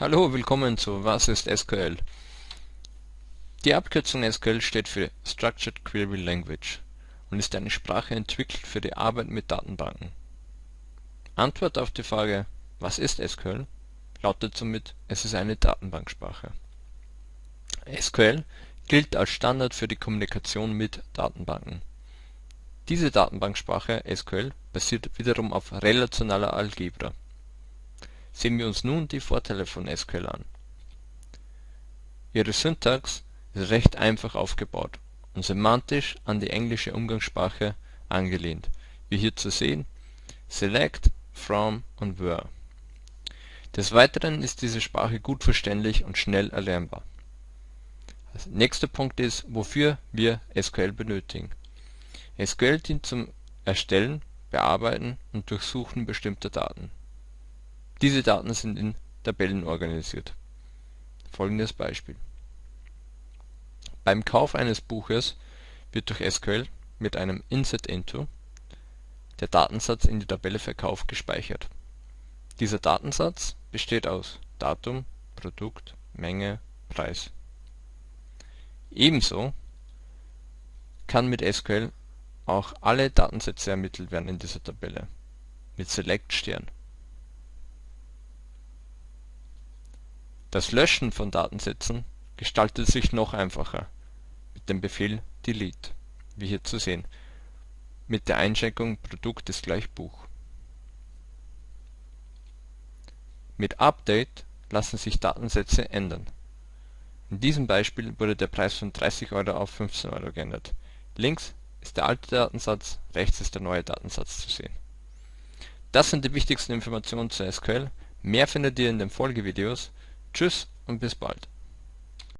Hallo, willkommen zu Was ist SQL? Die Abkürzung SQL steht für Structured Query Language und ist eine Sprache entwickelt für die Arbeit mit Datenbanken. Antwort auf die Frage Was ist SQL? lautet somit Es ist eine Datenbanksprache. SQL gilt als Standard für die Kommunikation mit Datenbanken. Diese Datenbanksprache SQL basiert wiederum auf relationaler Algebra Sehen wir uns nun die Vorteile von SQL an. Ihre Syntax ist recht einfach aufgebaut und semantisch an die englische Umgangssprache angelehnt, wie hier zu sehen Select, From und Where. Des Weiteren ist diese Sprache gut verständlich und schnell erlernbar. Nächster Punkt ist, wofür wir SQL benötigen. SQL dient zum Erstellen, Bearbeiten und Durchsuchen bestimmter Daten diese Daten sind in Tabellen organisiert. Folgendes Beispiel: Beim Kauf eines Buches wird durch SQL mit einem Insert-Into der Datensatz in die Tabelle Verkauf gespeichert. Dieser Datensatz besteht aus Datum, Produkt, Menge, Preis. Ebenso kann mit SQL auch alle Datensätze ermittelt werden in dieser Tabelle mit Select Stern Das Löschen von Datensätzen gestaltet sich noch einfacher mit dem Befehl delete, wie hier zu sehen, mit der Einschränkung Produkt ist gleich Buch. Mit Update lassen sich Datensätze ändern. In diesem Beispiel wurde der Preis von 30 Euro auf 15 Euro geändert. Links ist der alte Datensatz, rechts ist der neue Datensatz zu sehen. Das sind die wichtigsten Informationen zu SQL. Mehr findet ihr in den Folgevideos. Tschüss und bis bald.